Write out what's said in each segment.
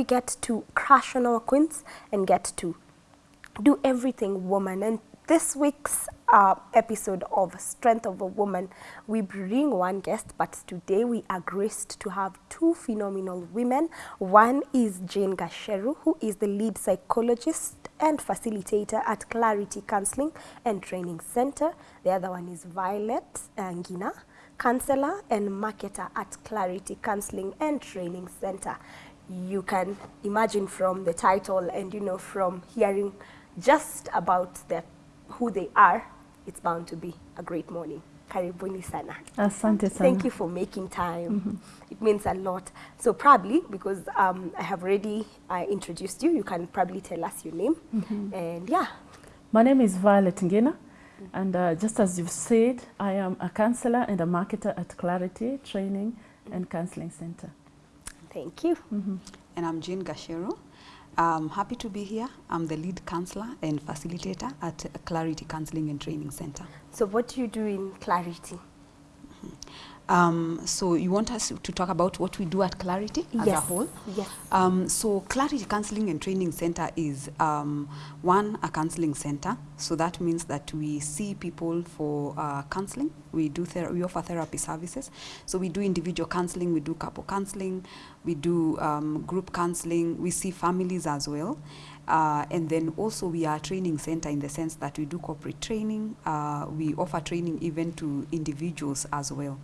we get to crush on our queens and get to do everything woman. And this week's uh, episode of Strength of a Woman, we bring one guest, but today we are graced to have two phenomenal women. One is Jane Gasheru, who is the lead psychologist and facilitator at Clarity Counseling and Training Center. The other one is Violet Ngina, counselor and marketer at Clarity Counseling and Training Center. You can imagine from the title and you know from hearing just about their who they are, it's bound to be a great morning. Karibuni sana. Asante sana. Thank you for making time. It means a lot. So probably, because um, I have already uh, introduced you, you can probably tell us your name. And yeah, My name is Violet Ngina. and uh, just as you've said, I am a counselor and a marketer at Clarity Training and Counseling Center. Thank you. Mm-hmm. And I'm Jane Gashero. I'm happy to be here. I'm the lead counselor and facilitator at Clarity Counseling and Training Center. So what do you do in Clarity? Um, so you want us to talk about what we do at Clarity as a whole? yes. Um, so Clarity Counseling and Training Center is um, one, a counseling center. So that means that we see people for uh, counseling. We do we offer therapy services. So we do individual counseling, we do couple counseling, we do um, group counseling. We see families as well. Uh, and then also we are a training center in the sense that we do corporate training. Uh, we offer training even to individuals as well.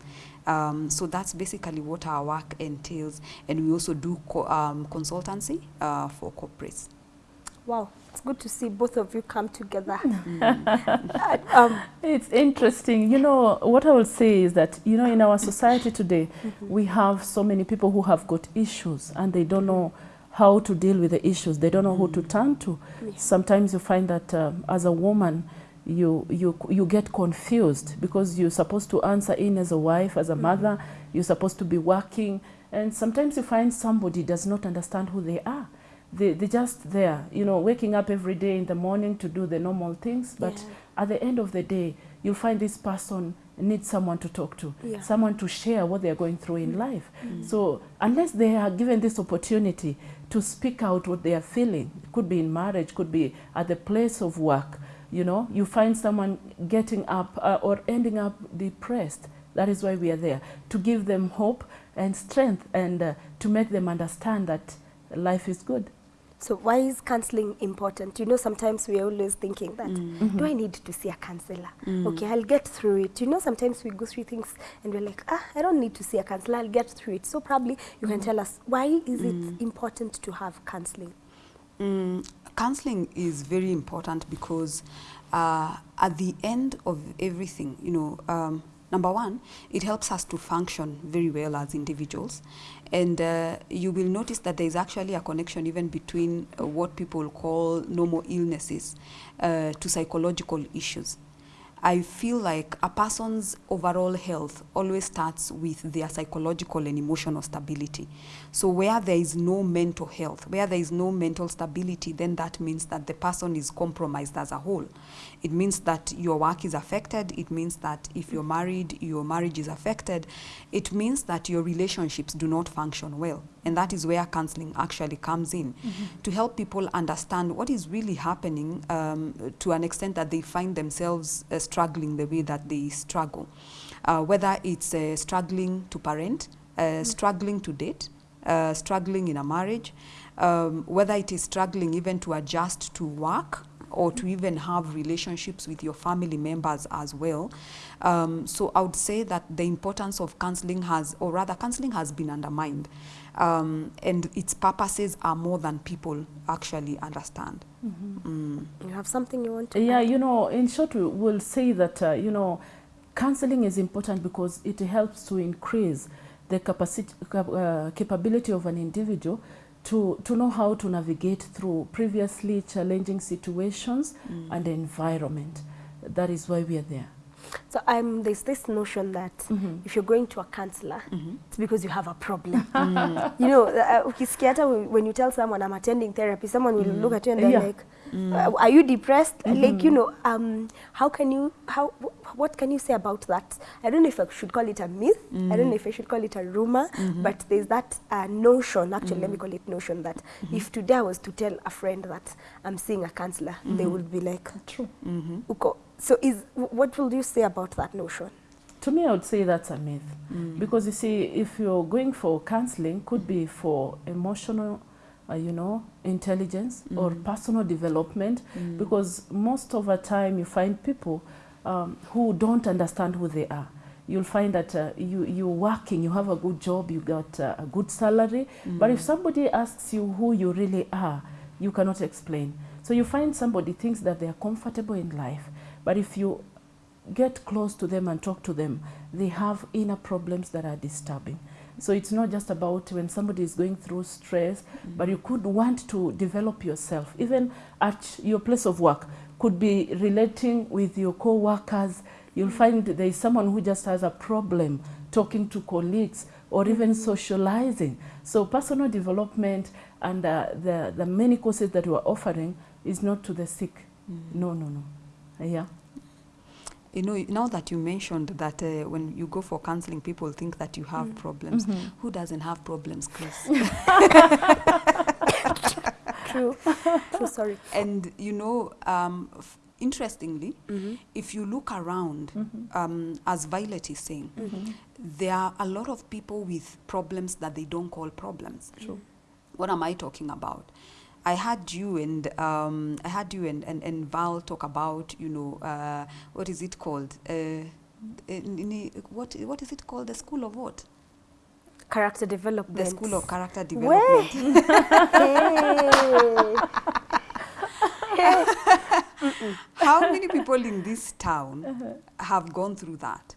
Um, so that's basically what our work entails. And we also do co- um, consultancy uh, for corporates. Wow, it's good to see both of you come together. Uh, um, It's interesting. You know, what I will say is that, you know, in our society today, we have so many people who have got issues and they don't know how to deal with the issues. They don't know who to turn to. Yeah. Sometimes you find that uh, as a woman, you, you, you get confused because you're supposed to answer in as a wife, as a mm. mother, you're supposed to be working. And sometimes you find somebody does not understand who they are. They, they're just there, you know, waking up every day in the morning to do the normal things. But Yeah. at the end of the day, you'll find this person needs someone to talk to, Yeah. someone to share what they're going through in mm. life. Mm. So unless they are given this opportunity to speak out what they are feeling, it could be in marriage, could be at the place of work, you know, you find someone getting up uh, or ending up depressed. That is why we are there, to give them hope and strength and uh, to make them understand that life is good. So why is counseling important? You know, sometimes we're always thinking that, do I need to see a counselor? Okay, I'll get through it. You know, sometimes we go through things and we're like, ah, I don't need to see a counselor, I'll get through it. So probably you can tell us, why is it important to have counseling? Mm, counseling is very important because uh, at the end of everything, you know, um, number one, it helps us to function very well as individuals. And uh, you will notice that there is actually a connection even between uh, what people call normal illnesses uh, to psychological issues. I feel like a person's overall health always starts with their psychological and emotional stability. So, where there is no mental health, where there is no mental stability, then that means that the person is compromised as a whole. It means that your work is affected. It means that if you're married, your marriage is affected. It means that your relationships do not function well. And that is where counseling actually comes in to help people understand what is really happening um, to an extent that they find themselves uh, struggling the way that they struggle. Uh, whether it's uh, struggling to parent, uh, struggling to date, uh, struggling in a marriage, um, whether it is struggling even to adjust to work or to even have relationships with your family members as well. Um, so I would say that the importance of counseling has, or rather, counseling has been undermined, um, and its purposes are more than people actually understand. Mm. -hmm. mm. You have something you want to Yeah, add? you know, in short, we'll say that, uh, you know, counseling is important because it helps to increase the capacity, uh, capability of an individual to, to know how to navigate through previously challenging situations mm. and environment. That is why we are there. So um, there's this notion that mm -hmm. if you're going to a counselor, mm -hmm. it's because you have a problem. Mm. You know, uh, hata when you tell someone I'm attending therapy, someone will look at you and they're Yeah. like, uh, "Are you depressed?" -hmm. Like, you know, um, how can you how wh- what can you say about that? I don't know if I should call it a myth. I don't know if I should call it a rumor, but there's that uh, notion. Actually, let me call it notion that if today I was to tell a friend that I'm seeing a counselor, they would be like, True. Mm Uko. So is what will you say about that notion? To me, I would say that's a myth. Mm. Because you see, if you're going for counseling, could be for emotional, uh, you know, intelligence or Mm. personal development. Mm. Because most of the time, you find people um, who don't understand who they are. You'll find that uh, you, you're working, you have a good job, you got uh, a good salary. But if somebody asks you who you really are, you cannot explain. So you find somebody thinks that they are comfortable in life. But if you get close to them and talk to them, they have inner problems that are disturbing. So it's not just about when somebody is going through stress, but you could want to develop yourself. Even at your place of work, could be relating with your co-workers. You'll find there is someone who just has a problem talking to colleagues or even socializing. So personal development and uh, the, the many courses that we're offering is not to the sick. No, no, no. Yeah. You know, now that you mentioned that uh, when you go for counseling, people think that you have problems. Mhm. Who doesn't have problems, Chris? True. True. Sorry. and you know, um, f- interestingly, Mm-hmm. if you look around, Mhm. um, as Violet is saying, Mhm. there are a lot of people with problems that they don't call problems. True. What am I talking about? I had you and um, I had you and, and, and Val talk about you know uh, what is it called? Uh, in, in, what what is it called? The school of what? Character development. The school of character development. Hey. How many people in this town have gone through that?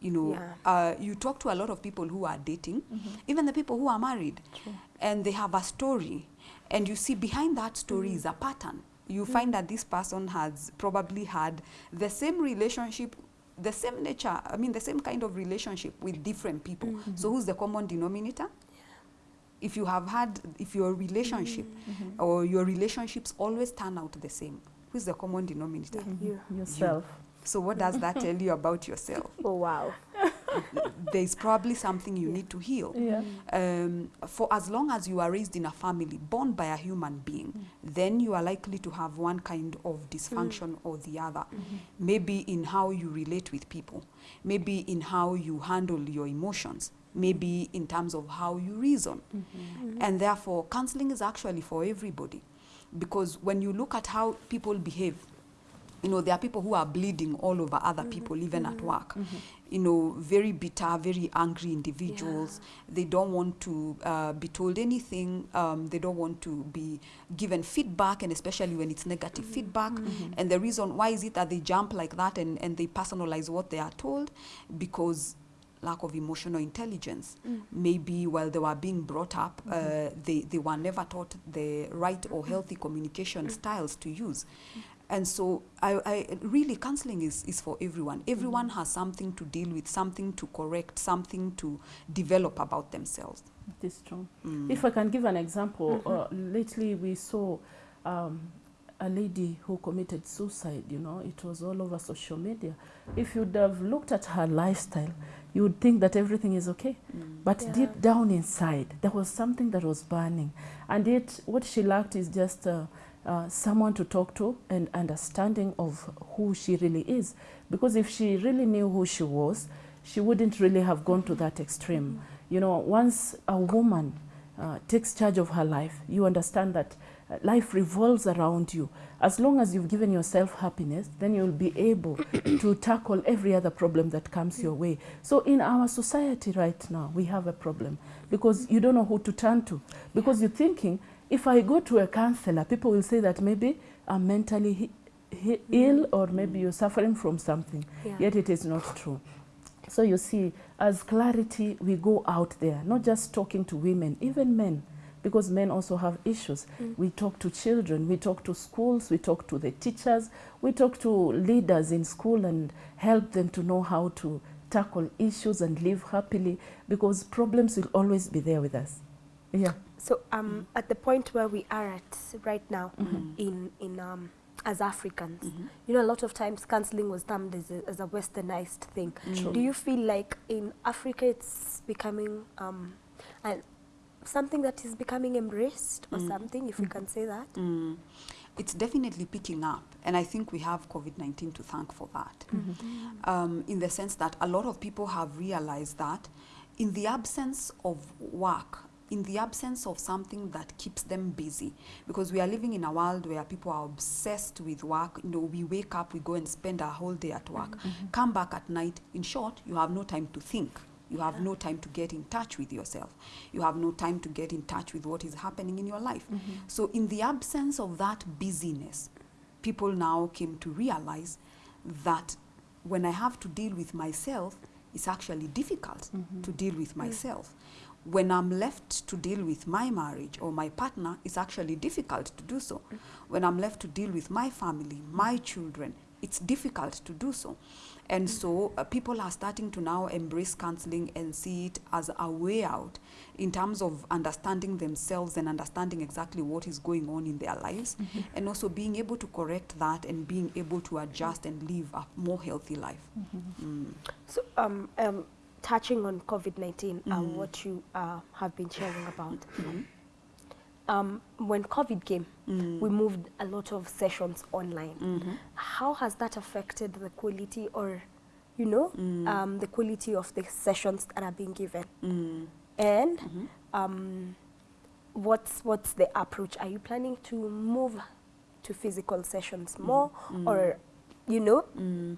You know, Yeah. uh, you talk to a lot of people who are dating, even the people who are married, True. and they have a story, and you see behind that story hmm. is a pattern. You hmm. find that this person has probably had the same relationship, the same nature, I mean, the same kind of relationship with different people. Mm-hmm. So, who's the common denominator? If you have had, if your relationship mm-hmm. or your relationships always turn out the same, who's the common denominator? Mm-hmm. Yeah. You. Yourself. So, what does that tell you about yourself? Oh wow. There's probably something you need to heal. Yeah. Um, for as long as you are raised in a family born by a human being, mm. then you are likely to have one kind of dysfunction mm. or the other. Mm-hmm. Maybe in how you relate with people, maybe in how you handle your emotions, maybe in terms of how you reason. Mm-hmm. Mm-hmm. And therefore, counseling is actually for everybody. Because when you look at how people behave, you know, there are people who are bleeding all over other mm-hmm. people, even at mm-hmm. work. Mm-hmm. You know, very bitter, very angry individuals. They don't want to uh, be told anything. Um, they don't want to be given feedback, and especially when it's negative feedback. And the reason why is it that they jump like that and, and they personalize what they are told? Because lack of emotional intelligence. Mm. Maybe while they were being brought up, uh, they, they were never taught the right or healthy communication styles to use. And so, I, I really counseling is, is for everyone. Everyone has something to deal with, something to correct, something to develop about themselves. It is true. Mm. If I can give an example, uh, lately we saw um, a lady who committed suicide. You know, it was all over social media. If you'd have looked at her lifestyle, you would think that everything is okay. But Yeah. deep down inside, there was something that was burning. And yet, what she lacked is just uh, uh, someone to talk to and understanding of who she really is. Because if she really knew who she was, she wouldn't really have gone to that extreme. You know, once a woman uh, takes charge of her life, you understand that uh, life revolves around you. As long as you've given yourself happiness, then you'll be able to tackle every other problem that comes your way. So, in our society right now, we have a problem because you don't know who to turn to. Because you're thinking, if I go to a counselor, people will say that maybe I'm mentally ill or maybe you're suffering from something. Yeah. Yet it is not true. So you see, as clarity, we go out there, not just talking to women, even men. because men also have issues. Mm. We talk to children, we talk to schools, we talk to the teachers, we talk to leaders in school and help them to know how to tackle issues and live happily because problems will always be there with us. Yeah. So um, at the point where we are at right now in in um, as Africans, you know, a lot of times counseling was termed as a, as a westernized thing. True. Do you feel like in Africa it's becoming um, and something that is becoming embraced or something, if we can say that? Mm. It's definitely picking up, and I think we have COVID 19 to thank for that. Um, in the sense that a lot of people have realized that in the absence of work, in the absence of something that keeps them busy, because we are living in a world where people are obsessed with work. You know, we wake up, we go and spend our whole day at work, mm-hmm, mm-hmm. come back at night. In short, you have no time to think. You have no time to get in touch with yourself. You have no time to get in touch with what is happening in your life. Mm-hmm. So, in the absence of that busyness, people now came to realize that when I have to deal with myself, it's actually difficult to deal with myself. When I'm left to deal with my marriage or my partner, it's actually difficult to do so. When I'm left to deal with my family, my children, it's difficult to do so. And so uh, people are starting to now embrace counseling and see it as a way out in terms of understanding themselves and understanding exactly what is going on in their lives and also being able to correct that and being able to adjust and live a more healthy life. Mm. So um, um, touching on COVID 19, and what you uh, have been sharing about. Um, when COVID came, we moved a lot of sessions online. How has that affected the quality or, you know, um, the quality of the sessions that are being given? Mm. And um, what's what's the approach? Are you planning to move to physical sessions more or you know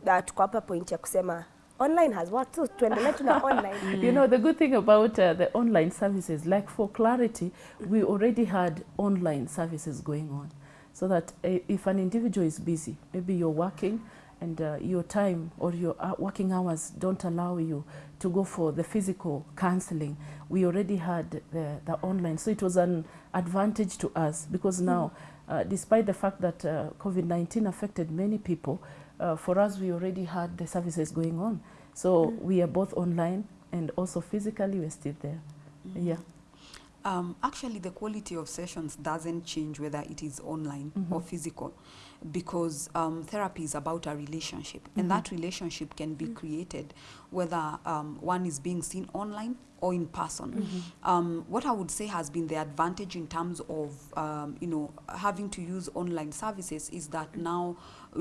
that tuko hapa point ya kusema online has worked so tuendelee tu na online You know, the good thing about uh, the online services, like for clarity, we already had online services going on. So that uh, if an individual is busy, maybe you're working and uh, your time or your uh, working hours don't allow you to go for the physical counseling, we already had the, the online. So it was an advantage to us because now, uh, despite the fact that uh, COVID 19 affected many people, uh, for us, we already had the services going on. So we are both online and also physically we're still there. Yeah. Um, actually, the quality of sessions doesn't change whether it is online or physical because um, therapy is about a relationship, and that relationship can be created whether um, one is being seen online or in person. Um, what I would say has been the advantage in terms of um, you know having to use online services is that now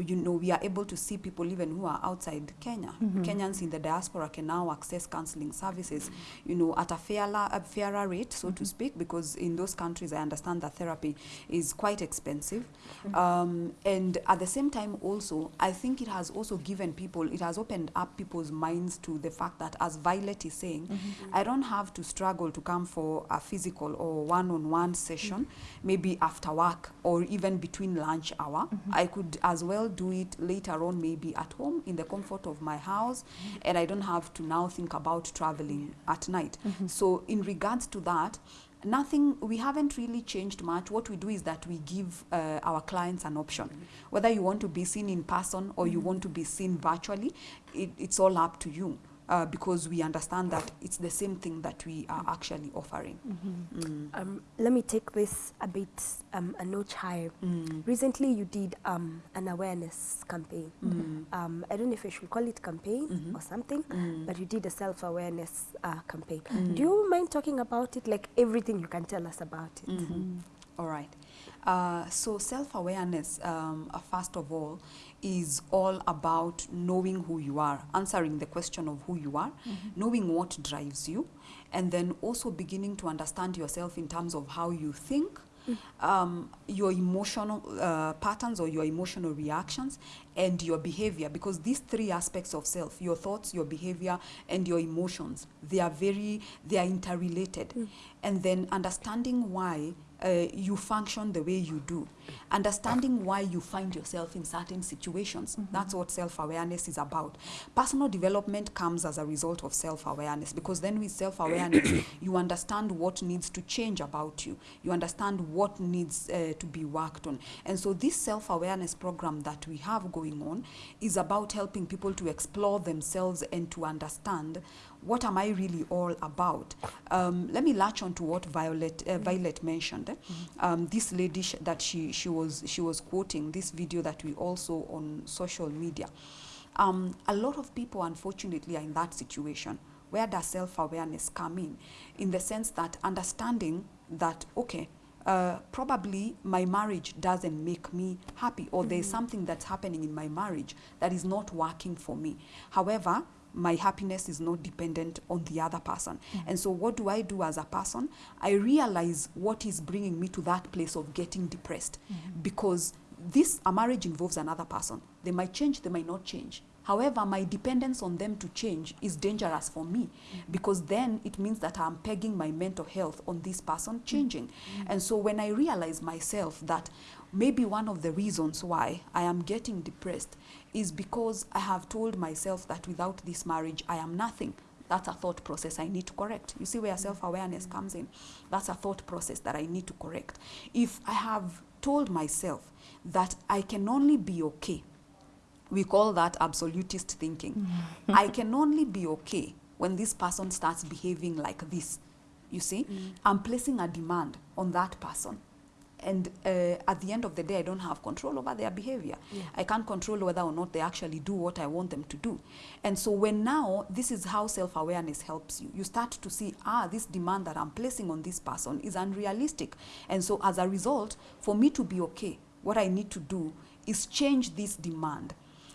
you know we are able to see people even who are outside Kenya. Mm-hmm. Kenyans in the diaspora can now access counseling services, you know, at a fairer, a fairer rate, so to mm-hmm. speak, because in those countries I understand that therapy is quite expensive. Mm-hmm. Um, and at the same time, also, I think it has also given people, it has opened up people's minds to the fact that, as Violet is saying, I don't have to struggle to come for a physical or one on one session, maybe after work or even between lunch hour. I could as well do it later on, maybe at home in the comfort of my house, and I don't have to now think about traveling at night. So, in regards to that, nothing we haven't really changed much. What we do is that we give uh, our clients an option. Whether you want to be seen in person or you want to be seen virtually it, it's all up to you uh, because we understand that it's the same thing that we are actually offering. Mm. um, let me take this a bit um, a notch higher. Recently you did um, an awareness campaign. Um, i don't know if i should call it campaign or something but you did a self-awareness uh, campaign. Do you mind talking about it? Like everything you can tell us about it. All right. Uh, so self-awareness, um, uh, first of all, is all about knowing who you are, answering the question of who you are, knowing what drives you, and then also beginning to understand yourself in terms of how you think, um, your emotional uh, patterns or your emotional reactions, and your behavior. Because these three aspects of self, your thoughts, your behavior, and your emotions, they are very, they are interrelated. And then understanding why uh, you function the way you do. Understanding why you find yourself in certain situations. That's what self awareness is about. Personal development comes as a result of self awareness because then, with self awareness, you understand what needs to change about you, you understand what needs uh, to be worked on. And so, this self awareness program that we have going on is about helping people to explore themselves and to understand what am I really all about? Um, let me latch on to what Violet uh, Violet mentioned. eh? Um, this lady sh- that she she was she was quoting this video that we also on social media. Um, a lot of people, unfortunately, are in that situation. Where does self awareness come in? In the sense that understanding that okay. Uh, probably my marriage doesn't make me happy, or there's mm-hmm. something that's happening in my marriage that is not working for me. However, my happiness is not dependent on the other person. Mm-hmm. And so, what do I do as a person? I realize what is bringing me to that place of getting depressed mm-hmm. because this a marriage involves another person. They might change, they might not change. However, my dependence on them to change is dangerous for me because then it means that I'm pegging my mental health on this person changing. And so when I realize myself that maybe one of the reasons why I am getting depressed is because I have told myself that without this marriage, I am nothing. That's a thought process I need to correct. You see where self awareness mm-hmm. comes in? That's a thought process that I need to correct. If I have told myself that I can only be okay we call that absolutist thinking. I can only be okay when this person starts behaving like this. You see, I'm placing a demand on that person. And uh, at the end of the day, I don't have control over their behavior. I can't control whether or not they actually do what I want them to do. And so, when now, this is how self awareness helps you. You start to see, ah, this demand that I'm placing on this person is unrealistic. And so, as a result, for me to be okay, what I need to do is change this demand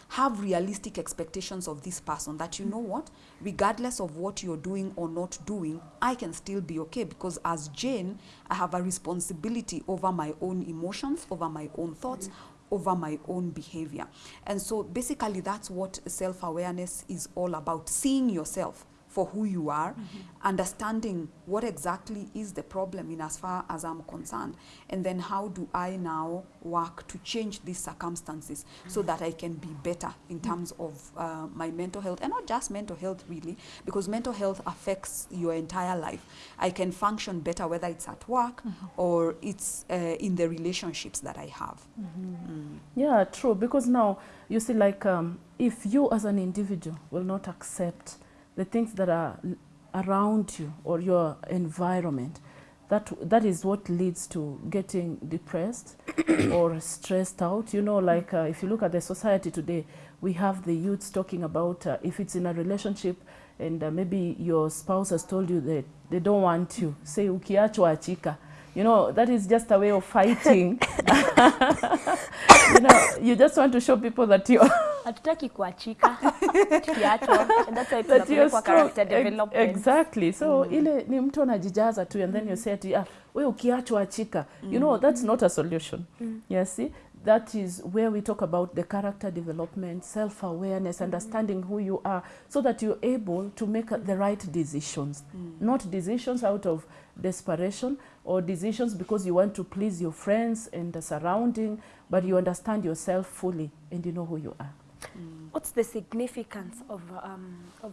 have realistic expectations of this person that you know what regardless of what you're doing or not doing i can still be okay because as jane i have a responsibility over my own emotions over my own thoughts over my own behavior. And so basically that's what self-awareness is all about seeing yourself for who you are, understanding what exactly is the problem in as far as I'm concerned, and then how do I now work to change these circumstances so that I can be better in terms of uh, my mental health, and not just mental health really, because mental health affects your entire life. I can function better whether it's at work or it's uh, in the relationships that I have. Mm. Yeah, true. Because now you see, like, um, if you as an individual will not accept the things that are around you or your environment, that that is what leads to getting depressed or stressed out. You know, like uh, if you look at the society today, we have the youths talking about uh, if it's in a relationship and uh, maybe your spouse has told you that they don't want you, say ukiachwa achika. You know, that is just a way of fighting. you know, you just want to show people that you're hatutaki kuachika tukiachwa that's why tunapelekwa character development Exactly. So mm. ile ni mtu anajijaza tu and then mm. you say ati ah, we ukiachwa achika. mm. You know, that's not a solution. mm. Yes, see? That is where we talk about the character development, self-awareness, mm. understanding who you are so that you're able to make the right decisions. mm. Not decisions out of desperation or decisions because you want to please your friends and the surrounding, but you understand yourself fully and you know who you are. What's the significance of um, of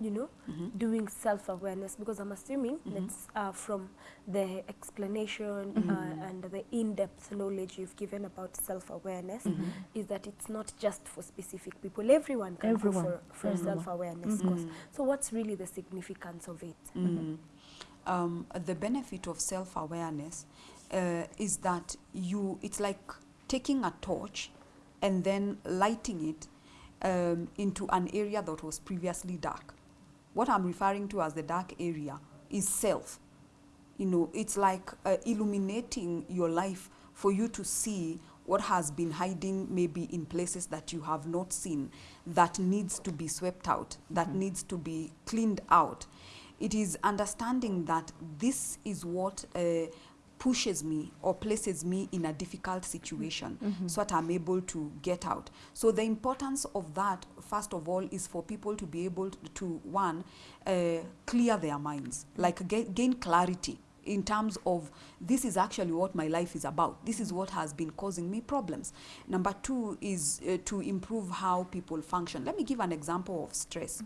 you know doing self-awareness? Because i'm assuming that's uh, from the explanation uh, and the in-depth knowledge you've given about self-awareness is that it's not just for specific people. Everyone can Everyone. go for, for self-awareness course. So what's really the significance of it? Mm. Um, the benefit of self-awareness uh, is that you it's like taking a torch and then lighting it um, into an area that was previously dark. What I'm referring to as the dark area is self. You know, it's like uh, illuminating your life for you to see what has been hiding maybe in places that you have not seen that needs to be swept out, that needs to be cleaned out. It is understanding that this is what uh, pushes me or places me in a difficult situation so that I'm able to get out. So the importance of that, first of all, is for people to be able to, one, uh, clear their minds, like gain clarity in terms of this is actually what my life is about. This is what has been causing me problems. Number two is uh, to improve how people function. Let me give an example of stress.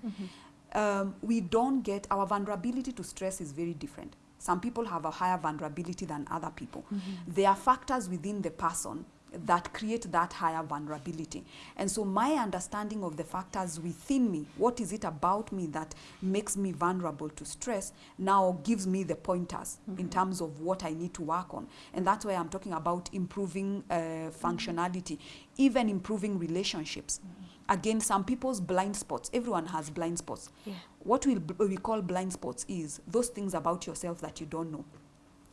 Um, we don't get our vulnerability to stress is very different. Some people have a higher vulnerability than other people. There are factors within the person that create that higher vulnerability. And so my understanding of the factors within me, what is it about me that makes me vulnerable to stress, now gives me the pointers in terms of what I need to work on. And that's why I'm talking about improving uh, functionality, even improving relationships. Again, some people's blind spots, everyone has blind spots. Yeah. What we, we call blind spots is those things about yourself that you don't know.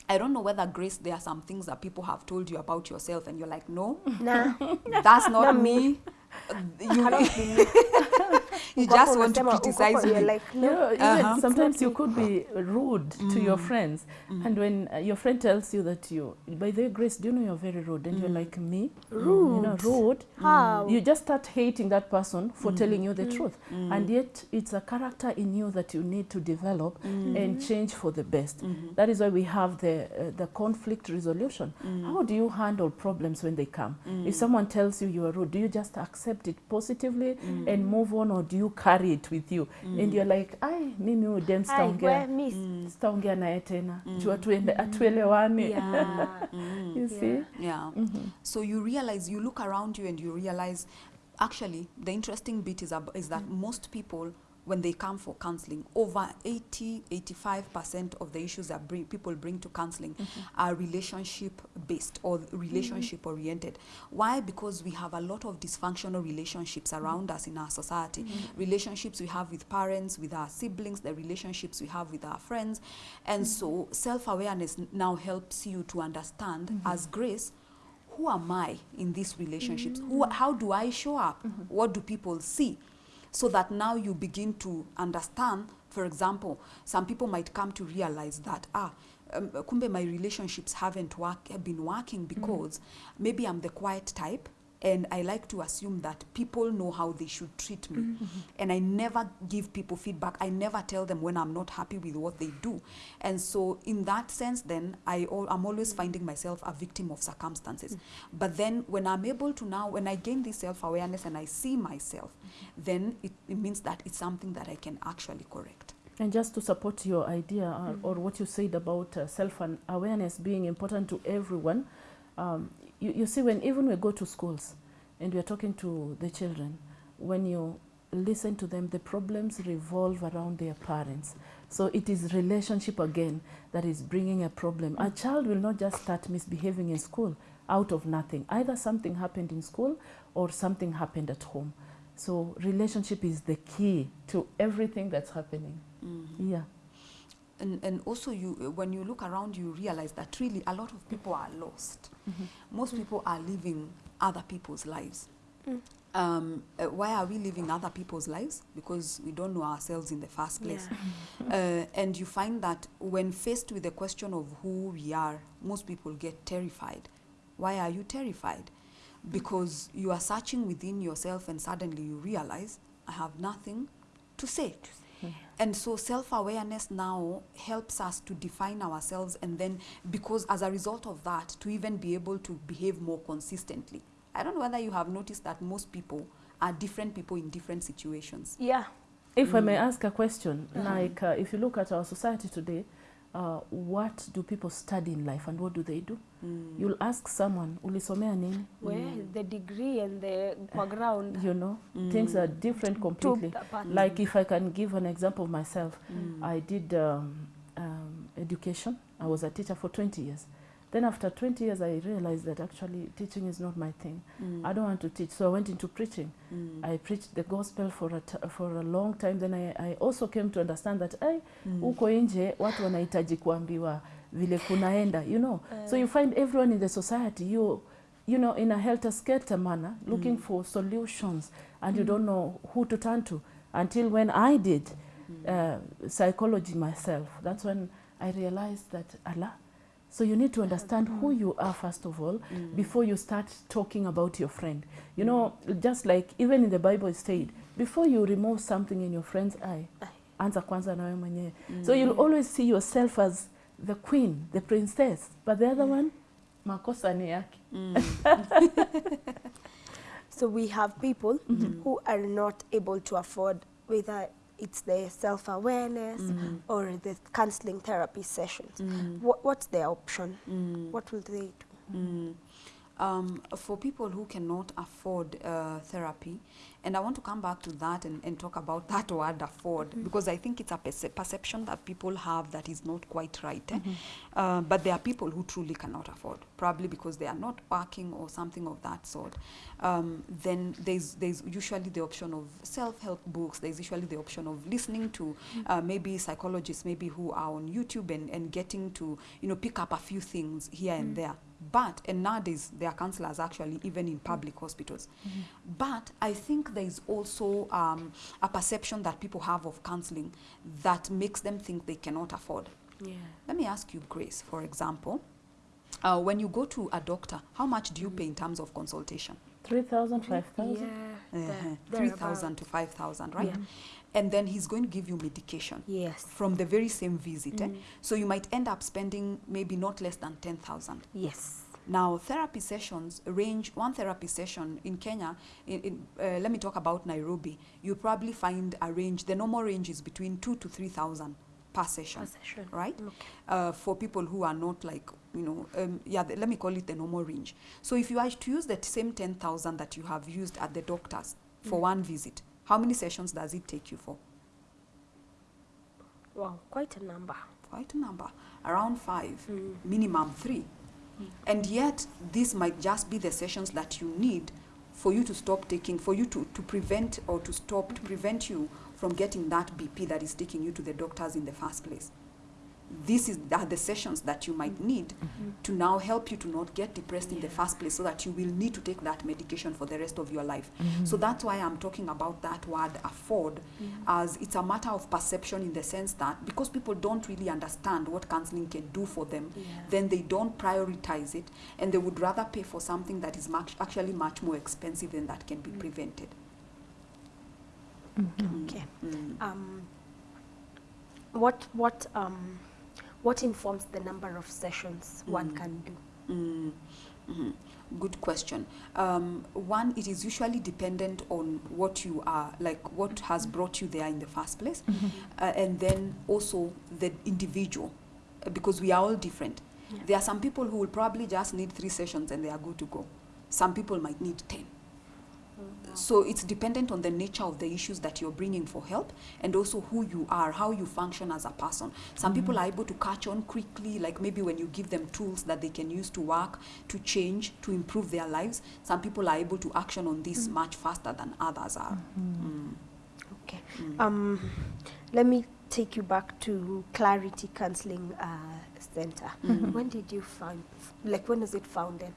I don't know whether, Grace, there are some things that people have told you about yourself and you're like, no, Nah. that's not me. You, me. you just want to criticize me. like, You no. know, Uh-huh. sometimes you could be rude to your mm. friends, mm. and when uh, your friend tells you that you, by the way, Grace, do you know you're very rude, and you're mm. like me, Rude? you know, Rude? rude. How? You just start hating that person for telling you the truth, and yet it's a character in you that you need to develop and change for the best. Mm-hmm. That is why we have the uh, the conflict resolution. How do you handle problems when they come? If someone tells you you are rude, do you just accept it positively and move on, or do you carry it with you mm. and you're like, ai, mimi huyu dem sitaongea miss. sitaongea naye tena juu atuende atuelewane Yeah. you see Yeah. mm -hmm. So you realize, you look around you and you realize, actually, the interesting bit is, is that mm. most people, when they come for counseling, over 80, 85% of the issues that bring, people bring to counseling mm-hmm. are relationship based or relationship mm-hmm. oriented. Why? Because we have a lot of dysfunctional relationships mm-hmm. around us in our society. Relationships we have with parents, with our siblings, the relationships we have with our friends. And so self awareness now helps you to understand as grace who am I in these relationships? Who, how do I show up? What do people see? So that now you begin to understand, for example, some people might come to realize that, ah, um, kumbe my relationships haven't work, been working because maybe I'm the quiet type and I like to assume that people know how they should treat me. And I never give people feedback. I never tell them when I'm not happy with what they do. And so, in that sense, then I al- I'm always finding myself a victim of circumstances. But then, when I'm able to now, when I gain this self awareness and I see myself, then it, it means that it's something that I can actually correct. And just to support your idea uh, or what you said about uh, self-awareness being important to everyone, um, you, you see, when even we go to schools and we are talking to the children, when you listen to them, the problems revolve around their parents. So it is relationship again that is bringing a problem. A child will not just start misbehaving in school out of nothing. Either something happened in school or something happened at home. So relationship is the key to everything that's happening. Mm -hmm. Yeah. And, and also you when you look around you realize that really a lot of people are lost. Most people are living other people's lives. Um, uh, why are we living other people's lives? Because we don't know ourselves in the first place. Uh, and you find that when faced with the question of who we are most people get terrified. Why are you terrified? Because you are searching within yourself and suddenly you realize i have nothing to say and so self awareness now helps us to define ourselves, and then because as a result of that, to even be able to behave more consistently. I don't know whether you have noticed that most people are different people in different situations. Yeah. If I may ask a question, like uh, if you look at our society today, uh, what do people study in life and what do they do? mm. You'll ask someone, ulisomea nini? well, mm. the degree and the background. You know, mm. things are different completely. Like if I can give an example of myself, I did um, um, education. I was a teacher for 20 years. Then after 20 years, I realized that actually teaching is not my thing. Mm. I don't want to teach, so I went into preaching. Mm. I preached the gospel for a, t- for a long time. Then I, I also came to understand that hey, mm. uko nje watu wanahitaji kuambiwa vile kunaenda, you know. Uh. So you find everyone in the society, you you know, in a helter-skelter manner, looking for solutions, and you don't know who to turn to. Until when I did uh, psychology myself, that's when I realized that Allah. So you need to understand who you are first of all mm. before you start talking about your friend. You know, just like even in the Bible it said, before you remove something in your friend's eye, anza kwanza na wewe mwenyewe. So you'll always see yourself as the queen, the princess, but the other one, makosa ni yake. So we have people mm -hmm. who are not able to afford whether it's the self-awareness Mhm. or the counseling therapy sessions. Mm. What, what's their option? Mm. What will they do? Mm. Um, for people who cannot afford uh, therapy, and I want to come back to that and, and talk about that word afford because I think it's a perce- perception that people have that is not quite right. eh? Uh, but there are people who truly cannot afford, probably because they are not working or something of that sort. Um, then there's there's usually the option of self-help books. There's usually the option of listening to uh, maybe psychologists, maybe who are on YouTube and, and getting to you know pick up a few things here and there. But and nowadays there are counselors actually even in public hospitals. But I think there is also um, a perception that people have of counseling that makes them think they cannot afford. Yeah. Let me ask you, Grace, for example, uh, when you go to a doctor, how much do you pay in terms of consultation? 3,000, 5,000? Yeah. Uh-huh. 3,000 to 5,000, right? Yeah. And then he's going to give you medication Yes. from the very same visit. eh? Mm. So you might end up spending maybe not less than 10,000. Yes. Now, therapy sessions range, one therapy session in Kenya, in, in, uh, let me talk about Nairobi, you probably find a range, the normal range is between two to 3,000 per session, Per session. right? Okay. Uh, for people who are not like, you know, um, yeah, the, let me call it the normal range. So if you are to use that same 10,000 that you have used at the doctor's for Mm. one visit, how many sessions does it take you for? Wow, quite a number. Quite a number, around five. Mm. minimum three. And yet, this might just be the sessions that you need for you to stop taking, for you to, to prevent or to stop, to prevent you from getting that BP that is taking you to the doctors in the first place. These is, are the sessions that you might need to now help you to not get depressed in the first place so that you will need to take that medication for the rest of your life. So that's why I'm talking about that word afford as it's a matter of perception in the sense that because people don't really understand what counseling can do for them, Yeah. then they don't prioritize it and they would rather pay for something that is much, actually much more expensive than that can be prevented. Mm. Okay. Mm. Um, what what um, what informs the number of sessions one Mm. can do? Mm, mhm. Good question. Um, one, it is usually dependent on what you are, like what has brought you there in the first place, uh, and then also the individual, because we are all different. Yeah. There are some people who will probably just need three sessions and they are good to go. Some people might need 10. So it's dependent on the nature of the issues that you're bringing for help and also who you are, how you function as a person. Some people are able to catch on quickly, like maybe when you give them tools that they can use to work, to change, to improve their lives. Some people are able to action on this much faster than others are. Mm. Okay. Mm. Um, let me take you back to Clarity Counseling uh, Center. Mhm. When did you found? Like when was it founded?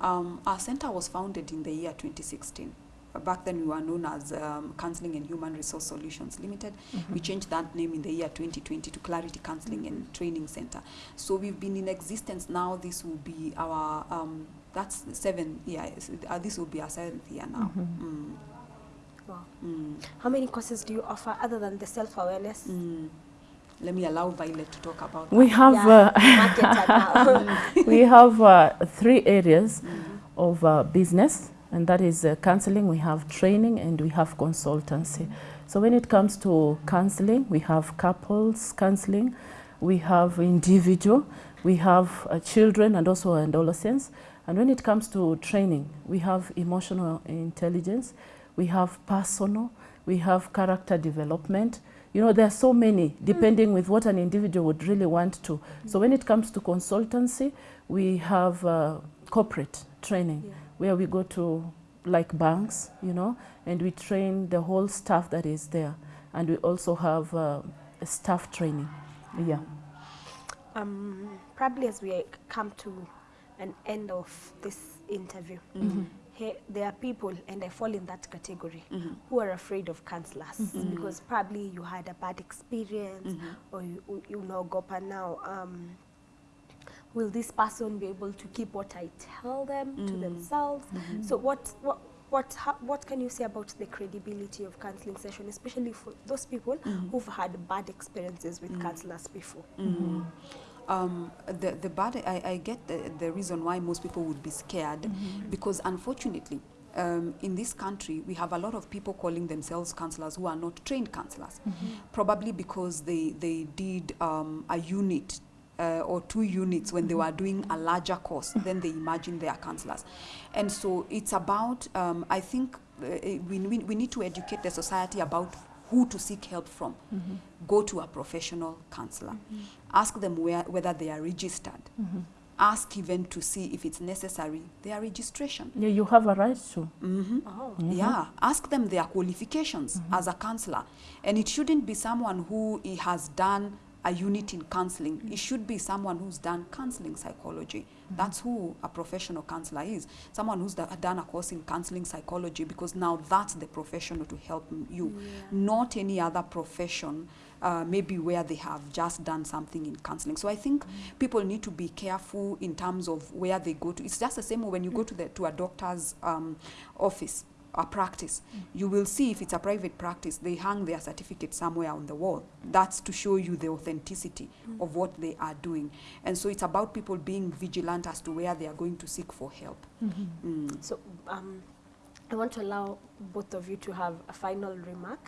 Mm. Um, our center was founded in the year 2016. Uh, Back then, we were known as um, Counseling and Human Resource Solutions Limited. We changed that name in the year 2020 to Clarity Counseling and Training Center. So we've been in existence now. This will be our um, that's seven seventh year. Uh, this will be our seventh year now. Mm. Wow. Mm. How many courses do you offer other than the self awareness? Mm. Let me allow Violet to talk about We have Yeah, uh, we have uh, three areas of uh, business, and that is uh, counseling, we have training, and we have consultancy. So when it comes to counseling, we have couples counseling, we have individual, we have uh, children, and also adolescents. And when it comes to training, we have emotional intelligence, we have personal, we have character development. You know, there are so many, depending with what an individual would really want to. So when it comes to consultancy, we have uh, corporate training, Yeah. where we go to like banks, you know, and we train the whole staff that is there. And we also have uh, staff training. Yeah. Um, probably as we come to an end of this interview, Mhm. Here, there are people, and I fall in that category, Mhm. who are afraid of counselors Mhm. because probably you had a bad experience Mhm. or you, you know, Gopa now. Um, will this person be able to keep what I tell them to Mm. themselves? Mhm. So what, what what ha- what can you say about the credibility of counseling session, especially for those people who've had bad experiences with counselors before? Um, the the bad I, I get the, the reason why most people would be scared because unfortunately um, in this country we have a lot of people calling themselves counselors who are not trained counselors probably because they they did um, a unit uh, or two units when they were doing a larger course then they imagine they are counselors and so it's about um, I think uh, we, we, we need to educate the society about who to seek help from mm-hmm. go to a professional counselor mm-hmm. ask them where, whether they are registered mm-hmm. ask even to see if it's necessary their registration Yeah, you have a right to. Mhm. Oh. Yeah, ask them their qualifications as a counselor. And it shouldn't be someone who has done a unit in counseling. It should be someone who's done counseling psychology. That's who a professional counselor is. Someone who's done a course in counseling psychology because now that's the professional to help you, not any other profession. Uh, maybe where they have just done something in counseling. So I think people need to be careful in terms of where they go to. It's just the same when you go to the to a doctor's um, office a practice you will see if it's a private practice they hang their certificate somewhere on the wall that's to show you the authenticity of what they are doing and so it's about people being vigilant as to where they are going to seek for help Mm. So um, I want to allow both of you to have a final remark.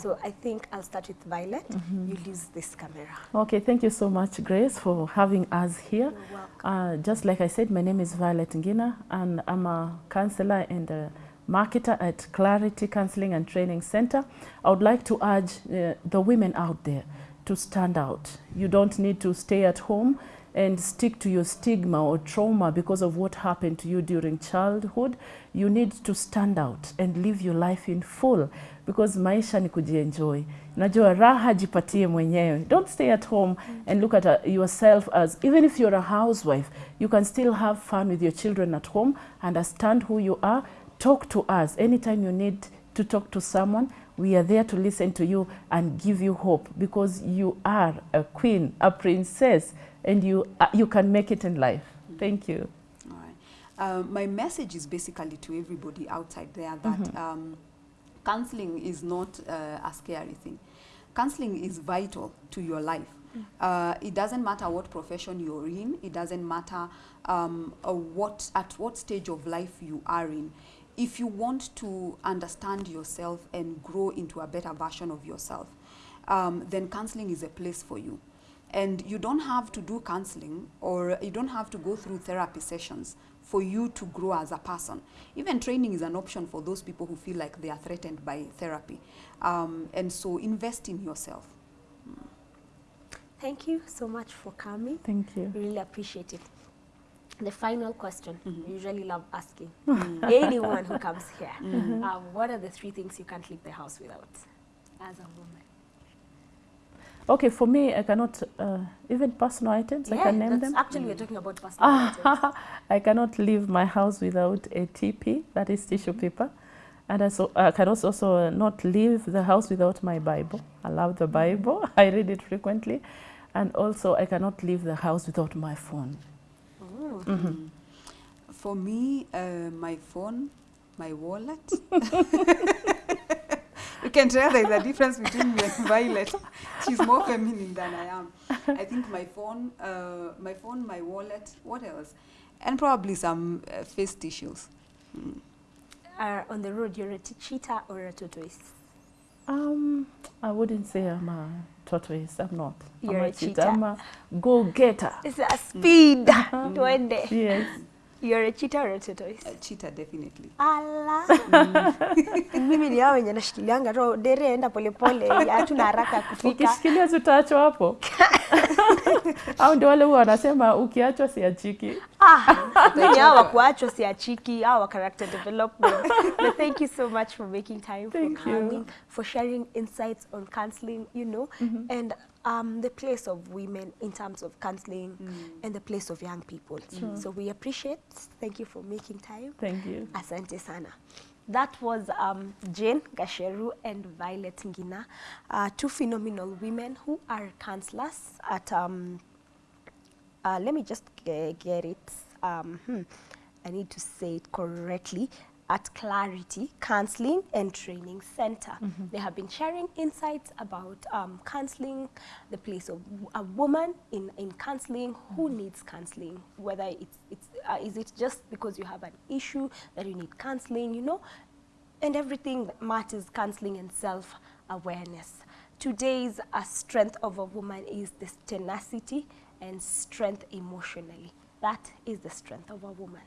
So I think I'll start with Violet. You use this camera. Okay, thank you so much, Grace, for having us here. You're welcome. Uh, just like I said, my name is Violet Ngina, and I'm a counselor and a marketer at Clarity Counseling and Training Center. I would like to urge uh, the women out there to stand out. You don't need to stay at home and stick to your stigma or trauma because of what happened to you during childhood. You need to stand out and live your life in full because maisha ni kujienjoy. Najua raha jipatie mwenyewe. Don't stay at home and look at uh, yourself as even if you're a housewife, you can still have fun with your children at home, understand who you are, talk to us anytime you need to talk to someone. We are there to listen to you and give you hope because you are a queen, a princess, and you uh, you can make it in life. Thank you. All right. Um, my message is basically to everybody outside there that um, counseling is not uh, a scary thing. Counseling is vital to your life. Uh, it doesn't matter what profession you're in. It doesn't matter um, uh, what at what stage of life you are in. If you want to understand yourself and grow into a better version of yourself, um, then counseling is a place for you. And you don't have to do counseling or you don't have to go through therapy sessions for you to grow as a person. Even training is an option for those people who feel like they are threatened by therapy. Um, and so invest in yourself. Thank you so much for coming. Thank you. We really appreciate it. The final question we usually love asking Mm. anyone who comes here uh, what are the three things you can't leave the house without as a woman? Okay, for me, I cannot uh, even personal items. I can name that's them. actually we're talking about personal items. I cannot leave my house without a TP, that is tissue paper. And I, so, I can also, also not leave the house without my Bible. I love the Bible, I read it frequently. And also, I cannot leave the house without my phone. Mm. For me, uh, my phone, my wallet. you can tell there's a difference between me and Violet. She's more feminine than I am. I think my phone, uh, my phone, my wallet. What else? And probably some uh, face tissues. Mm. Uh, on the road, you're a cheetah or a tortoise? Um, I wouldn't say I'm a tortoise. I'm not. You're I'm a a cheater. I'm a go-getter. It's a speed. Mm. -hmm. Tuende. Yes. You're a cheater or a tortoise? A cheater definitely. Ala. Mimi ni hao wenye nashikilianga roho dere enda polepole, hatuna haraka kufika. Ukishikilia tutaachwa hapo. Au ndio wale huwa wanasema ukiachwa siachiki. Ah, mimi hao wakuachwa siachiki, hao wa character development. But thank you so much for making time Thank for you. coming, for sharing insights on counseling, you know, and um, the place of women in terms of counseling and the place of young people. So we appreciate. Thank you for making time. Thank you. Asante sana. That was um, Jane Gasheru and Violet Ngina, uh, two phenomenal women who are counselors at, um, uh, let me just get it, um, hmm, I need to say it correctly, at Clarity Counseling and Training Center. They have been sharing insights about um, counseling, the place of a woman in, in counseling, who needs counseling, whether it's, it's uh, is it just because you have an issue that you need counseling, you know, and everything that matters counseling and self-awareness. Today's uh, strength of a woman is this tenacity and strength emotionally. That is the strength of a woman.